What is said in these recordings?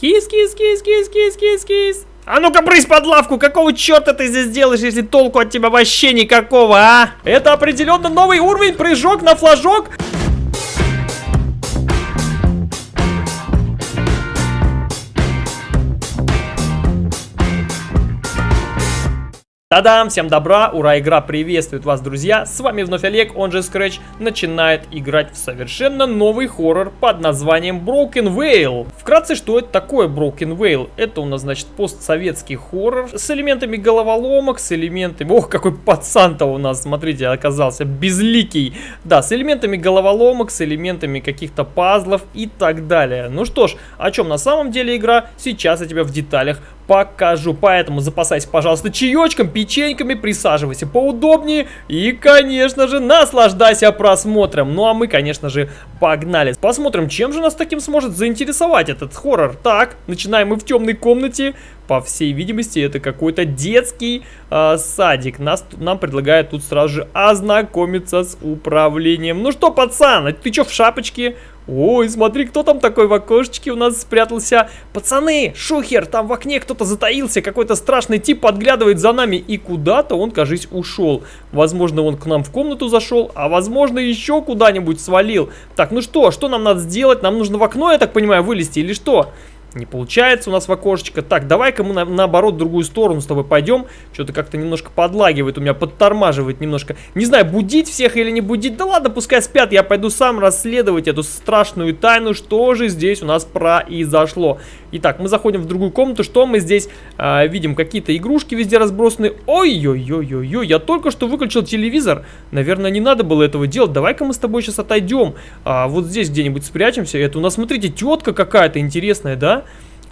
Кис, кис, кис, кис, кис, кис, кис. А ну-ка брысь под лавку, какого черта ты здесь делаешь, если толку от тебя вообще никакого, а? Это определенно новый уровень, прыжок на флажок. Та-дам! Всем добра! Ура! Игра приветствует вас, друзья! С вами вновь Олег, он же Scratch, начинает играть в совершенно новый хоррор под названием Broken Veil. Вкратце, что это такое Broken Veil? Это у нас, значит, постсоветский хоррор с элементами головоломок, с элементами... Ох, какой пацан-то у нас, смотрите, оказался безликий. Да, с элементами головоломок, с элементами каких-то пазлов и так далее. Ну что ж, о чем на самом деле игра, сейчас я тебя в деталях покажу. Поэтому запасайся, пожалуйста, чаечком, печеньками, присаживайся поудобнее и, конечно же, наслаждайся просмотром. Ну а мы, конечно же, погнали. Посмотрим, чем же нас таким сможет заинтересовать этот хоррор. Так, начинаем мы в темной комнате. По всей видимости, это какой-то детский э, садик. Нас, нам предлагают тут сразу же ознакомиться с управлением. Ну что, пацан, ты что в шапочке? Ой, смотри, кто там такой в окошечке у нас спрятался. Пацаны, шухер, там в окне кто-то затаился. Какой-то страшный тип подглядывает за нами. И куда-то он, кажись, ушел. Возможно, он к нам в комнату зашел, а возможно, еще куда-нибудь свалил. Так, ну что, что нам надо сделать? Нам нужно в окно, я так понимаю, вылезти или что? Не получается у нас в окошечко. Так, давай-ка мы на, наоборот в другую сторону с тобой пойдем. Что-то как-то немножко подлагивает, у меня подтормаживает немножко. Не знаю, будить всех или не будить. Да ладно, пускай спят. Я пойду сам расследовать эту страшную тайну, что же здесь у нас произошло. Итак, мы заходим в другую комнату. Что мы здесь э, видим? Какие-то игрушки везде разбросаны. Ой-ой-ой-ой-ой, я только что выключил телевизор. Наверное, не надо было этого делать. Давай-ка мы с тобой сейчас отойдем. А, вот здесь где-нибудь спрячемся. Это у нас, смотрите, тетка какая-то интересная, да?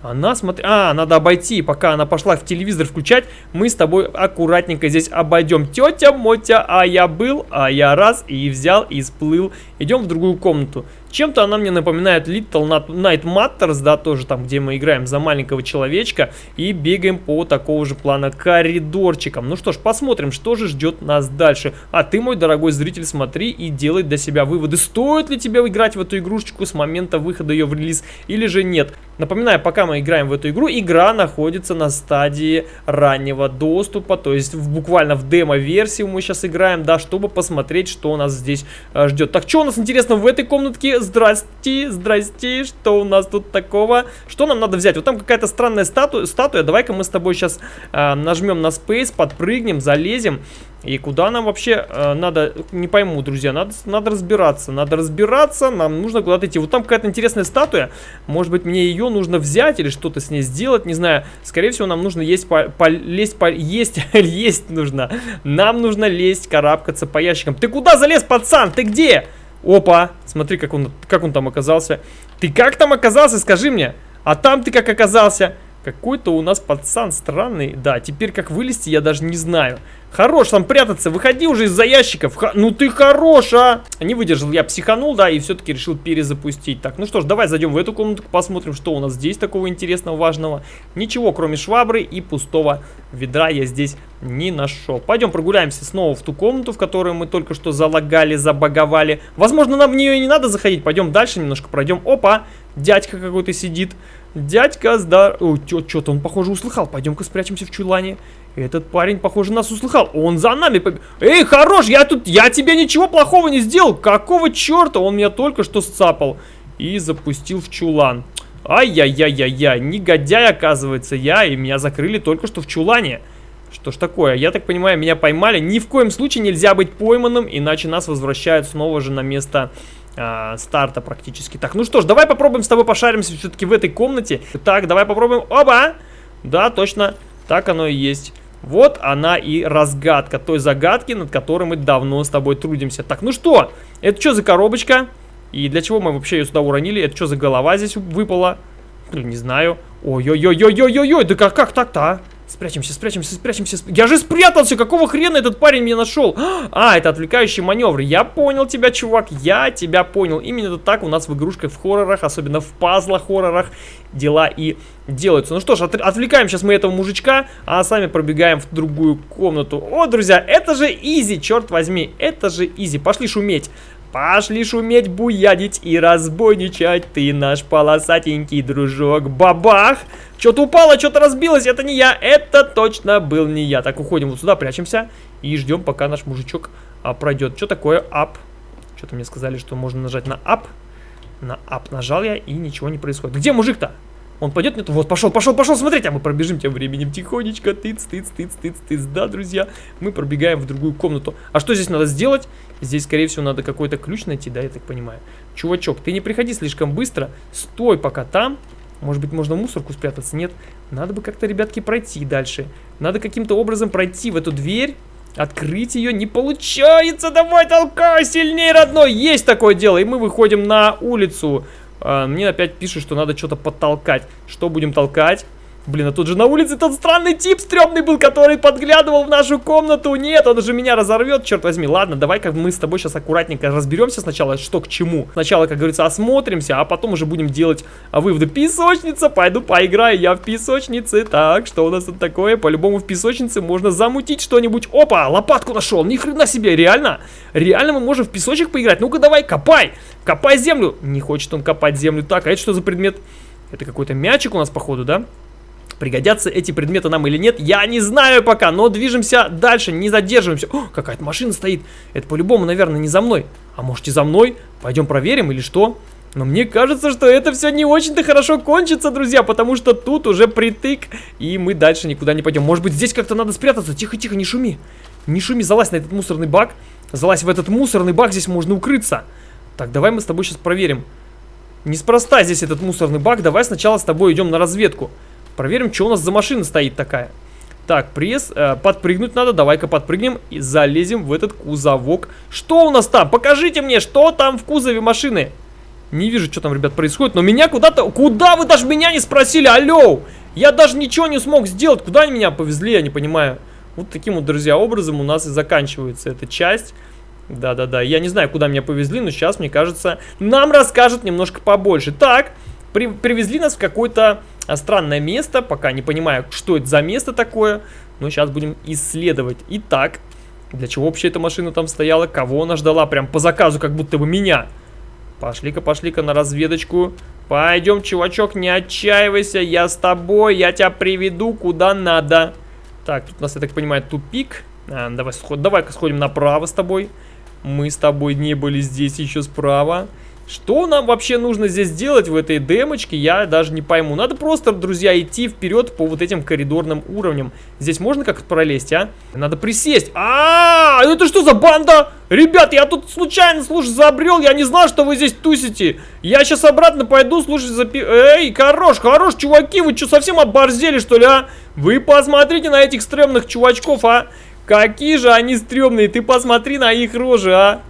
Она, смотри... А, надо обойти. Пока она пошла в телевизор включать, мы с тобой аккуратненько здесь обойдем. Тетя Мотя, а я был, а я раз и взял и сплыл. Идем в другую комнату. Чем-то она мне напоминает Little Night Matters, да, тоже там, где мы играем за маленького человечка и бегаем по такого же плана коридорчикам. Ну что ж, посмотрим, что же ждет нас дальше. А ты, мой дорогой зритель, смотри и делай для себя выводы. Стоит ли тебе играть в эту игрушечку с момента выхода ее в релиз или же нет. Напоминаю, пока мы играем в эту игру, игра находится на стадии раннего доступа, то есть в, буквально в демо-версии мы сейчас играем, да, чтобы посмотреть, что нас здесь э, ждет. Так, что у нас интересно в этой комнатке? Здрасте, здрасте, что у нас тут такого? Что нам надо взять? Вот там какая-то странная статуя, статуя. давай-ка мы с тобой сейчас э, нажмем на Space, подпрыгнем, залезем. И куда нам вообще э, надо, не пойму, друзья, надо, надо разбираться, надо разбираться, нам нужно куда-то идти. Вот там какая-то интересная статуя, может быть мне ее нужно взять или что-то с ней сделать, не знаю. Скорее всего нам нужно есть, по, по, лезть, по, есть, есть нужно. Нам нужно лезть, карабкаться по ящикам. Ты куда залез, пацан, ты где? Опа, смотри, как он, как он там оказался. Ты как там оказался, скажи мне? А там ты как оказался? Какой-то у нас пацан странный. Да, теперь как вылезти, я даже не знаю. Хорош там прятаться, выходи уже из-за ящиков. Ха ну ты хорош, а! Не выдержал, я психанул, да, и все-таки решил перезапустить. Так, ну что ж, давай зайдем в эту комнату, посмотрим, что у нас здесь такого интересного, важного. Ничего, кроме швабры и пустого ведра я здесь не нашел. Пойдем прогуляемся снова в ту комнату, в которую мы только что залагали, забаговали. Возможно, нам в нее и не надо заходить. Пойдем дальше немножко пройдем. Опа, дядька какой-то сидит. Дядька, здар... Ой, что-то он, похоже, услыхал. Пойдем-ка спрячемся в чулане. Этот парень, похоже, нас услыхал. Он за нами. Эй, хорош, я тут... Я тебе ничего плохого не сделал. Какого черта? Он меня только что сцапал. И запустил в чулан. Ай-яй-яй-яй-яй. Негодяй, оказывается, я. И меня закрыли только что в чулане. Что ж такое? Я так понимаю, меня поймали. Ни в коем случае нельзя быть пойманным, иначе нас возвращают снова же на место э, старта практически. Так, ну что ж, давай попробуем с тобой пошаримся все-таки в этой комнате. Так, давай попробуем. Оба! Да, точно. Так оно и есть. Вот она и разгадка той загадки, над которой мы давно с тобой трудимся. Так, ну что? Это что за коробочка? И для чего мы вообще ее сюда уронили? Это что за голова здесь выпала? Не знаю. Ой-ой-ой-ой-ой-ой-ой, да как, как так-то, а? Спрячемся, спрячемся, спрячемся. Я же спрятался! Какого хрена этот парень меня нашел? А, это отвлекающий маневр. Я понял тебя, чувак. Я тебя понял. Именно так у нас в игрушках, в хоррорах, особенно в пазлах хоррорах, дела и делаются. Ну что ж, от, отвлекаем сейчас мы этого мужичка, а сами пробегаем в другую комнату. О, друзья, это же изи, черт возьми. Это же изи. Пошли шуметь. Пошли шуметь, буядить и разбойничать. Ты наш полосатенький дружок. Бабах! Что-то упало, что-то разбилось. Это не я. Это точно был не я. Так, уходим вот сюда, прячемся. И ждем, пока наш мужичок а, пройдет. Что такое ап? Что-то мне сказали, что можно нажать на ап. На ап нажал я, и ничего не происходит. Где мужик-то? Он пойдет? Нет, вот, пошел, пошел, пошел, смотрите, а мы пробежим тем временем тихонечко, тыц, тыц, тыц, тыц, тыц, да, друзья, мы пробегаем в другую комнату. А что здесь надо сделать? Здесь, скорее всего, надо какой-то ключ найти, да, я так понимаю. Чувачок, ты не приходи слишком быстро, стой пока там. Может быть, можно в мусорку спрятаться? Нет, надо бы как-то, ребятки, пройти дальше. Надо каким-то образом пройти в эту дверь. Открыть ее не получается. Давай толкай сильнее, родной. Есть такое дело. И мы выходим на улицу. А, мне опять пишут, что надо что-то подтолкать. Что будем толкать? Блин, а тут же на улице тот странный тип стрёмный был, который подглядывал в нашу комнату. Нет, он же меня разорвет, черт возьми. Ладно, давай как мы с тобой сейчас аккуратненько разберемся сначала, что к чему. Сначала, как говорится, осмотримся, а потом уже будем делать выводы. Песочница, пойду поиграю я в песочнице. Так, что у нас тут такое? По-любому в песочнице можно замутить что-нибудь. Опа, лопатку нашел, ни хрена себе, реально? Реально мы можем в песочек поиграть? Ну-ка давай, копай, копай землю. Не хочет он копать землю. Так, а это что за предмет? Это какой-то мячик у нас, походу, да? Пригодятся эти предметы нам или нет, я не знаю пока, но движемся дальше, не задерживаемся. О, какая-то машина стоит. Это по-любому, наверное, не за мной. А может и за мной? Пойдем проверим или что? Но мне кажется, что это все не очень-то хорошо кончится, друзья, потому что тут уже притык, и мы дальше никуда не пойдем. Может быть, здесь как-то надо спрятаться? Тихо-тихо, не шуми. Не шуми, залазь на этот мусорный бак. Залазь в этот мусорный бак, здесь можно укрыться. Так, давай мы с тобой сейчас проверим. Неспроста здесь этот мусорный бак, давай сначала с тобой идем на разведку. Проверим, что у нас за машина стоит такая. Так, пресс, э, подпрыгнуть надо, давай-ка подпрыгнем и залезем в этот кузовок. Что у нас там? Покажите мне, что там в кузове машины. Не вижу, что там, ребят, происходит, но меня куда-то... Куда вы даже меня не спросили? Алло! Я даже ничего не смог сделать. Куда они меня повезли, я не понимаю. Вот таким вот, друзья, образом у нас и заканчивается эта часть. Да-да-да, я не знаю, куда меня повезли, но сейчас, мне кажется, нам расскажут немножко побольше. Так, при привезли нас в какой-то странное место, пока не понимаю, что это за место такое, но сейчас будем исследовать. Итак, для чего вообще эта машина там стояла, кого она ждала, прям по заказу, как будто бы меня. Пошли-ка, пошли-ка на разведочку. Пойдем, чувачок, не отчаивайся, я с тобой, я тебя приведу куда надо. Так, тут у нас, я так понимаю, тупик. А, давай, давай-ка сходим направо с тобой. Мы с тобой не были здесь еще справа. Что нам вообще нужно здесь делать в этой демочке, я даже не пойму. Надо просто, друзья, идти вперед по вот этим коридорным уровням. Здесь можно как-то пролезть, а? Надо присесть. А, -а, а, это что за банда? Ребят, я тут случайно, слушай, забрел, я не знал, что вы здесь тусите. Я сейчас обратно пойду, слушай, запи... Эй, хорош, хорош, чуваки, вы что, совсем оборзели, что ли, а? Вы посмотрите на этих стрёмных чувачков, а? Какие же они стрёмные, ты посмотри на их рожи, а?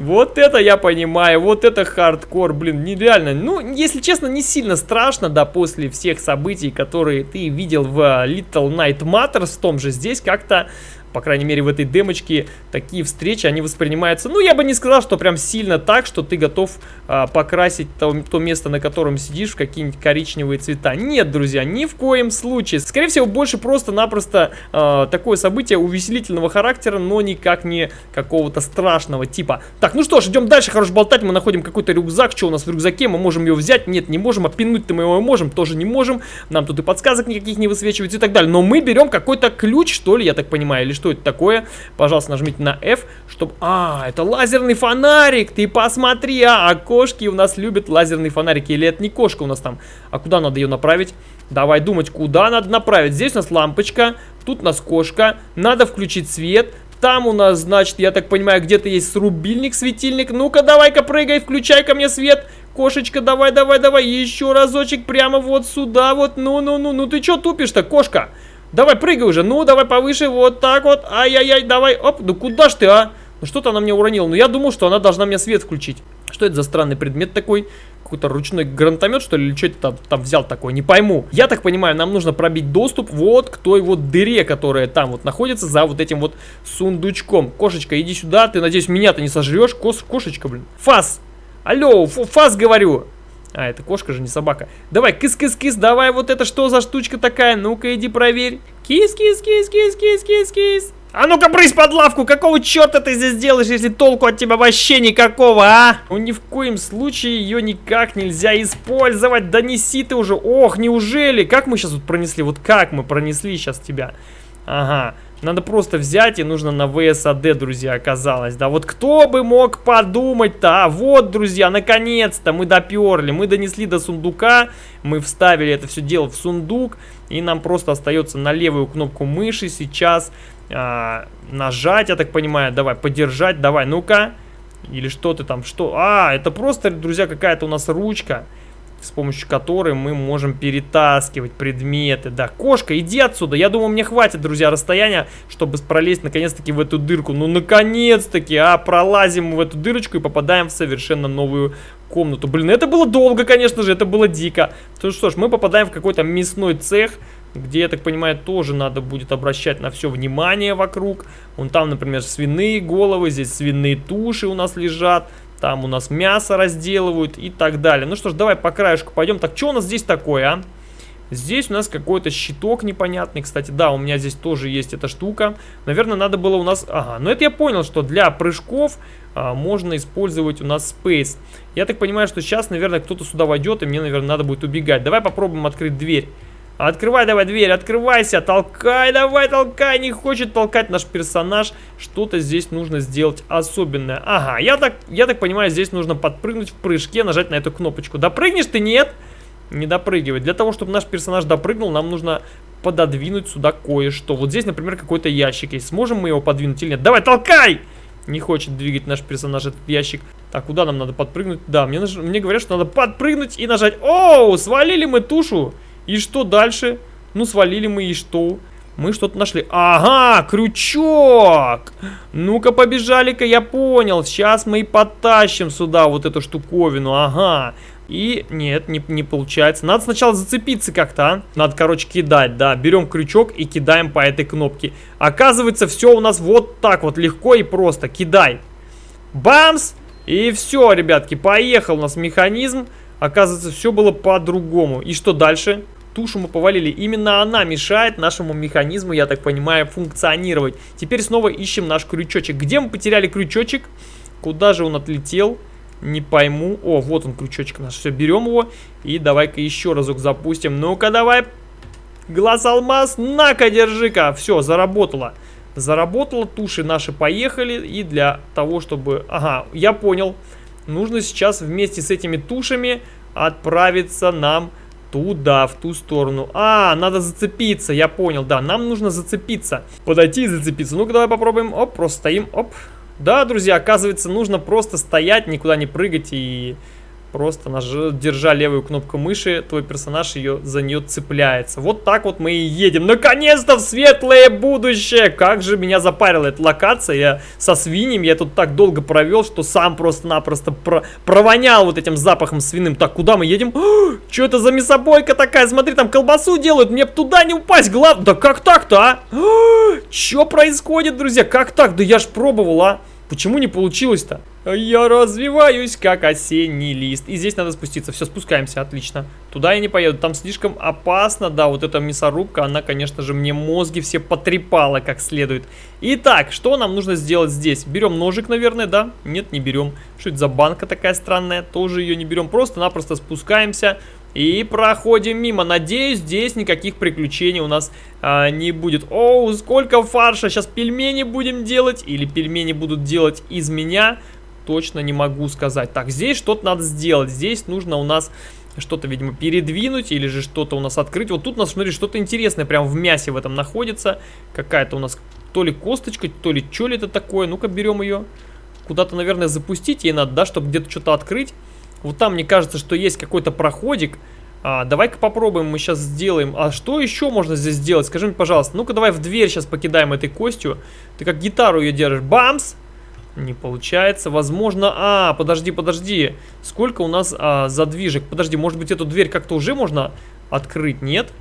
Вот это я понимаю, вот это хардкор, блин, нереально. Ну, если честно, не сильно страшно, да, после всех событий, которые ты видел в Little Night Matters, в том же здесь как-то по крайней мере в этой демочке, такие встречи, они воспринимаются, ну, я бы не сказал, что прям сильно так, что ты готов а, покрасить то, то место, на котором сидишь, в какие-нибудь коричневые цвета. Нет, друзья, ни в коем случае. Скорее всего, больше просто-напросто а, такое событие увеселительного характера, но никак не какого-то страшного типа. Так, ну что ж, идем дальше, хорош болтать, мы находим какой-то рюкзак, что у нас в рюкзаке, мы можем его взять, нет, не можем, а пинуть-то мы его можем, тоже не можем, нам тут и подсказок никаких не высвечивается и так далее, но мы берем какой-то ключ, что ли, я так понимаю, или что это такое. Пожалуйста, нажмите на F, чтобы... А, это лазерный фонарик, ты посмотри, а, а кошки у нас любят лазерные фонарики. Или это не кошка у нас там? А куда надо ее направить? Давай думать, куда надо направить. Здесь у нас лампочка, тут у нас кошка. Надо включить свет. Там у нас, значит, я так понимаю, где-то есть рубильник, светильник. Ну-ка, давай-ка прыгай, включай ко мне свет. Кошечка, давай, давай, давай. Еще разочек прямо вот сюда вот. Ну-ну-ну, ну ты что тупишь-то, кошка? Давай, прыгай уже. Ну, давай повыше. Вот так вот. Ай-яй-яй, давай. Оп, ну куда ж ты, а? Ну что-то она мне уронила. Ну я думал, что она должна мне свет включить. Что это за странный предмет такой? Какой-то ручной гранатомет, что ли? Или что это там, там взял такой? Не пойму. Я так понимаю, нам нужно пробить доступ вот к той вот дыре, которая там вот находится за вот этим вот сундучком. Кошечка, иди сюда. Ты, надеюсь, меня-то не сожрешь? Кос кошечка, блин. Фас! Алло, фас говорю. А, это кошка же, не собака. Давай, кис-кис-кис, давай, вот это что за штучка такая? Ну-ка, иди проверь. Кис-кис-кис-кис-кис-кис-кис. А ну-ка, брысь под лавку! Какого черта ты здесь делаешь, если толку от тебя вообще никакого, а? Ну, ни в коем случае ее никак нельзя использовать. Да неси ты уже. Ох, неужели? Как мы сейчас тут пронесли? Вот как мы пронесли сейчас тебя? Ага. Надо просто взять и нужно на ВСАД, друзья, оказалось. Да вот кто бы мог подумать-то? А вот, друзья, наконец-то мы доперли. Мы донесли до сундука. Мы вставили это все дело в сундук. И нам просто остается на левую кнопку мыши сейчас а, нажать, я так понимаю. Давай, подержать, давай, ну-ка. Или что ты там, что? А, это просто, друзья, какая-то у нас ручка, с помощью которой мы можем перетаскивать предметы. Да, кошка, иди отсюда. Я думаю, мне хватит, друзья, расстояния, чтобы пролезть наконец-таки в эту дырку. Ну, наконец-таки, а, пролазим в эту дырочку и попадаем в совершенно новую комнату. Блин, это было долго, конечно же, это было дико. То что ж, мы попадаем в какой-то мясной цех где, я так понимаю, тоже надо будет обращать на все внимание вокруг. Вон там, например, свиные головы, здесь свиные туши у нас лежат, там у нас мясо разделывают и так далее. Ну что ж, давай по краешку пойдем. Так, что у нас здесь такое, а? Здесь у нас какой-то щиток непонятный, кстати, да, у меня здесь тоже есть эта штука. Наверное, надо было у нас... Ага, но это я понял, что для прыжков а, можно использовать у нас Space. Я так понимаю, что сейчас, наверное, кто-то сюда войдет, и мне, наверное, надо будет убегать. Давай попробуем открыть дверь. Открывай давай дверь, открывайся, толкай, давай, толкай. Не хочет толкать наш персонаж. Что-то здесь нужно сделать особенное. Ага, я так, я так понимаю, здесь нужно подпрыгнуть в прыжке, нажать на эту кнопочку. Допрыгнешь ты? Нет. Не допрыгивать. Для того, чтобы наш персонаж допрыгнул, нам нужно пододвинуть сюда кое-что. Вот здесь, например, какой-то ящик есть. Сможем мы его подвинуть или нет? Давай, толкай! Не хочет двигать наш персонаж этот ящик. Так, куда нам надо подпрыгнуть? Да, мне, мне говорят, что надо подпрыгнуть и нажать. Оу, свалили мы тушу. И что дальше? Ну, свалили мы, и что? Мы что-то нашли. Ага, крючок! Ну-ка, побежали-ка, я понял. Сейчас мы и потащим сюда вот эту штуковину. Ага. И нет, не, не получается. Надо сначала зацепиться как-то, а? Надо, короче, кидать, да. Берем крючок и кидаем по этой кнопке. Оказывается, все у нас вот так вот легко и просто. Кидай. Бамс! И все, ребятки, поехал у нас механизм. Оказывается, все было по-другому. И что дальше? тушу мы повалили. Именно она мешает нашему механизму, я так понимаю, функционировать. Теперь снова ищем наш крючочек. Где мы потеряли крючочек? Куда же он отлетел? Не пойму. О, вот он крючочек наш. Все, берем его и давай-ка еще разок запустим. Ну-ка, давай. Глаз алмаз. На-ка, держи-ка. Все, заработало. Заработало, туши наши поехали. И для того, чтобы... Ага, я понял. Нужно сейчас вместе с этими тушами отправиться нам Туда, в ту сторону. А, надо зацепиться, я понял, да, нам нужно зацепиться. Подойти и зацепиться. Ну-ка, давай попробуем. Оп, просто стоим, оп. Да, друзья, оказывается, нужно просто стоять, никуда не прыгать и Просто наж... держа левую кнопку мыши, твой персонаж ее за нее цепляется. Вот так вот мы и едем. Наконец-то в светлое будущее! Как же меня запарила эта локация. Я со свиньями, я тут так долго провел, что сам просто-напросто про... провонял вот этим запахом свиным. Так, куда мы едем? Что это за мясобойка такая? Смотри, там колбасу делают. Мне туда не упасть. Глав... Да как так-то, а? Что происходит, друзья? Как так? Да я ж пробовал, а? Почему не получилось-то? Я развиваюсь, как осенний лист. И здесь надо спуститься. Все, спускаемся, отлично. Туда я не поеду, там слишком опасно. Да, вот эта мясорубка, она, конечно же, мне мозги все потрепала как следует. Итак, что нам нужно сделать здесь? Берем ножик, наверное, да? Нет, не берем. Что это за банка такая странная? Тоже ее не берем. Просто-напросто спускаемся. И проходим мимо. Надеюсь, здесь никаких приключений у нас а, не будет. Оу, сколько фарша. Сейчас пельмени будем делать. Или пельмени будут делать из меня. Точно не могу сказать. Так, здесь что-то надо сделать. Здесь нужно у нас что-то, видимо, передвинуть. Или же что-то у нас открыть. Вот тут у нас, смотри, что-то интересное прям в мясе в этом находится. Какая-то у нас то ли косточка, то ли что ли это такое. Ну-ка, берем ее. Куда-то, наверное, запустить ей надо, да, чтобы где-то что-то открыть. Вот там, мне кажется, что есть какой-то проходик. А, Давай-ка попробуем, мы сейчас сделаем. А что еще можно здесь сделать? Скажи мне, пожалуйста. Ну-ка, давай в дверь сейчас покидаем этой костью. Ты как гитару ее держишь. Бамс! Не получается. Возможно... А, подожди, подожди. Сколько у нас а, задвижек? Подожди, может быть, эту дверь как-то уже можно открыть? Нет?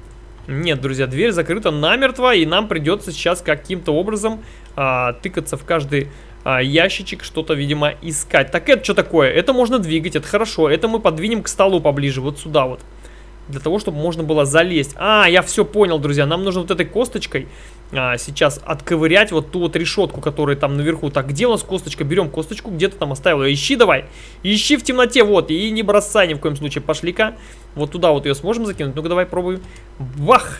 Нет, друзья, дверь закрыта намертво, и нам придется сейчас каким-то образом а, тыкаться в каждый а, ящичек, что-то, видимо, искать. Так это что такое? Это можно двигать, это хорошо. Это мы подвинем к столу поближе, вот сюда вот. Для того, чтобы можно было залезть. А, я все понял, друзья, нам нужно вот этой косточкой а, сейчас отковырять вот ту вот решетку, которая там наверху. Так, где у нас косточка? Берем косточку, где-то там оставил ее. Ищи давай, ищи в темноте, вот, и не бросай ни в коем случае. Пошли-ка, вот туда вот ее сможем закинуть. Ну-ка, давай пробуй. Бах!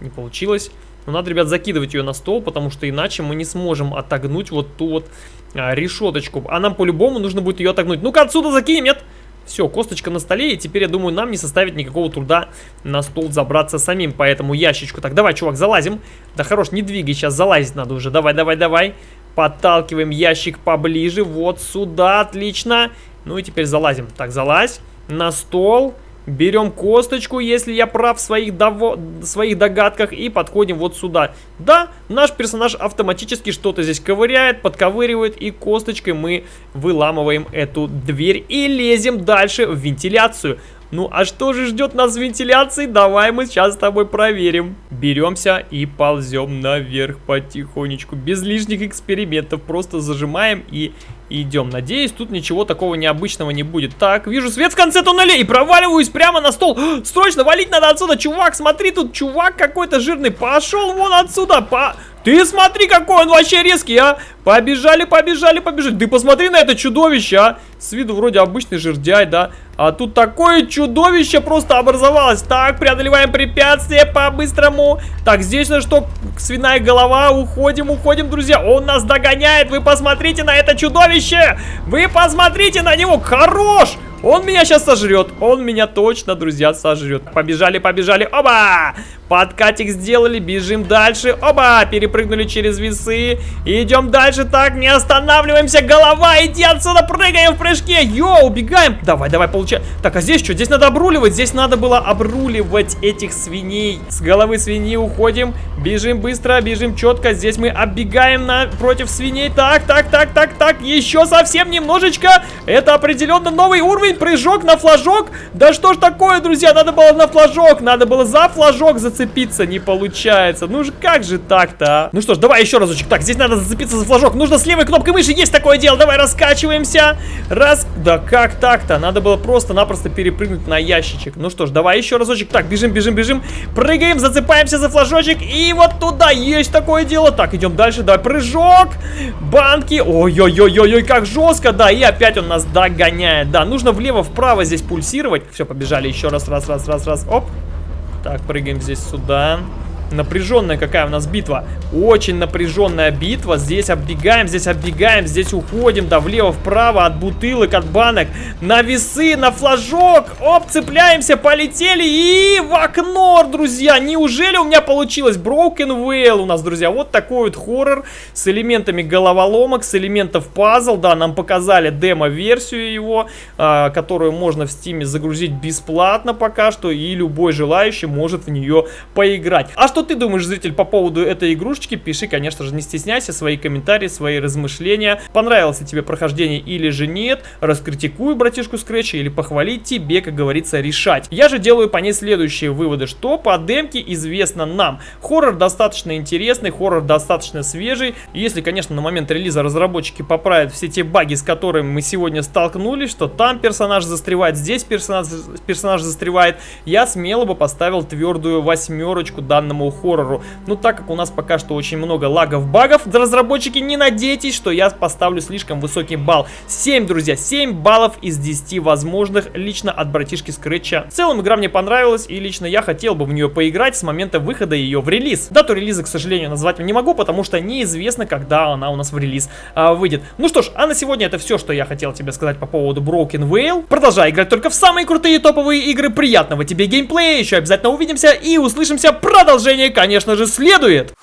Не получилось. Но надо, ребят, закидывать ее на стол, потому что иначе мы не сможем отогнуть вот ту вот а, решеточку. А нам по-любому нужно будет ее отогнуть. Ну-ка, отсюда закинем, нет? Все, косточка на столе, и теперь, я думаю, нам не составит никакого труда на стол забраться самим по этому ящичку. Так, давай, чувак, залазим. Да хорош, не двигай, сейчас залазить надо уже. Давай, давай, давай. Подталкиваем ящик поближе, вот сюда, отлично. Ну и теперь залазим. Так, залазь на стол. Берем косточку, если я прав в своих, дово... своих догадках, и подходим вот сюда. Да, наш персонаж автоматически что-то здесь ковыряет, подковыривает, и косточкой мы выламываем эту дверь и лезем дальше в вентиляцию. Ну а что же ждет нас в вентиляции? Давай мы сейчас с тобой проверим. Беремся и ползем наверх потихонечку. Без лишних экспериментов. Просто зажимаем и идем. Надеюсь, тут ничего такого необычного не будет. Так, вижу свет в конце туннеля и проваливаюсь прямо на стол. Срочно валить надо отсюда, чувак. Смотри, тут чувак какой-то жирный. Пошел вон отсюда. По... Ты смотри, какой он вообще резкий, а! Побежали, побежали, побежали. Ты посмотри на это чудовище, а! С виду вроде обычный жердяй, да? А тут такое чудовище просто образовалось. Так, преодолеваем препятствие по-быстрому. Так, здесь на что? Свиная голова. Уходим, уходим, друзья. Он нас догоняет. Вы посмотрите на это чудовище. Вы посмотрите на него. Хорош! Он меня сейчас сожрет. Он меня точно, друзья, сожрет. Побежали, побежали. Оба! Подкатик сделали, бежим дальше. Оба! Перепрыгнули через весы. Идем дальше. Так, не останавливаемся. Голова, иди отсюда, прыгаем в прыжке. Йоу, убегаем. Давай, давай, получай. Так, а здесь что? Здесь надо обруливать. Здесь надо было обруливать этих свиней. С головы свиньи уходим. Бежим быстро, бежим четко. Здесь мы оббегаем на... против свиней. Так, так, так, так, так. Еще совсем немножечко. Это определенно новый уровень прыжок на флажок. Да что ж такое, друзья, надо было на флажок, надо было за флажок зацепиться, не получается. Ну же, как же так-то, а? Ну что ж, давай еще разочек. Так, здесь надо зацепиться за флажок. Нужно с левой кнопкой мыши, есть такое дело. Давай раскачиваемся. Раз, да как так-то? Надо было просто-напросто перепрыгнуть на ящичек. Ну что ж, давай еще разочек. Так, бежим, бежим, бежим. Прыгаем, зацепаемся за флажочек. И вот туда есть такое дело. Так, идем дальше. Давай, прыжок. Банки. Ой-ой-ой-ой, как жестко, да. И опять он нас догоняет. Да, нужно влево-вправо здесь пульсировать. Все, побежали еще раз, раз, раз, раз, раз. Оп. Так, прыгаем здесь сюда. Напряженная какая у нас битва. Очень напряженная битва. Здесь оббегаем, здесь оббегаем, здесь уходим, да, влево-вправо, от бутылок, от банок. На весы, на флажок. Оп, цепляемся, полетели и в окно, друзья. Неужели у меня получилось? Broken Whale у нас, друзья. Вот такой вот хоррор с элементами головоломок, с элементов пазл. Да, нам показали демо-версию его, э, которую можно в стиме загрузить бесплатно пока что. И любой желающий может в нее поиграть. А что ты думаешь, зритель, по поводу этой игрушечки? Пиши, конечно же, не стесняйся, свои комментарии, свои размышления. Понравилось ли тебе прохождение или же нет? Раскритикуй братишку Скретча или похвалить тебе, как говорится, решать. Я же делаю по ней следующие выводы, что по демке известно нам. Хоррор достаточно интересный, хоррор достаточно свежий. Если, конечно, на момент релиза разработчики поправят все те баги, с которыми мы сегодня столкнулись, что там персонаж застревает, здесь персонаж, персонаж застревает, я смело бы поставил твердую восьмерочку данному хоррору. Но так как у нас пока что очень много лагов, багов, разработчики, не надейтесь, что я поставлю слишком высокий балл. 7, друзья, 7 баллов из 10 возможных лично от братишки Скретча. В целом игра мне понравилась и лично я хотел бы в нее поиграть с момента выхода ее в релиз. Дату релиза, к сожалению, назвать не могу, потому что неизвестно, когда она у нас в релиз а, выйдет. Ну что ж, а на сегодня это все, что я хотел тебе сказать по поводу Broken Whale. Продолжай играть только в самые крутые топовые игры. Приятного тебе геймплея, еще обязательно увидимся и услышимся. Продолжение, конечно же, следует.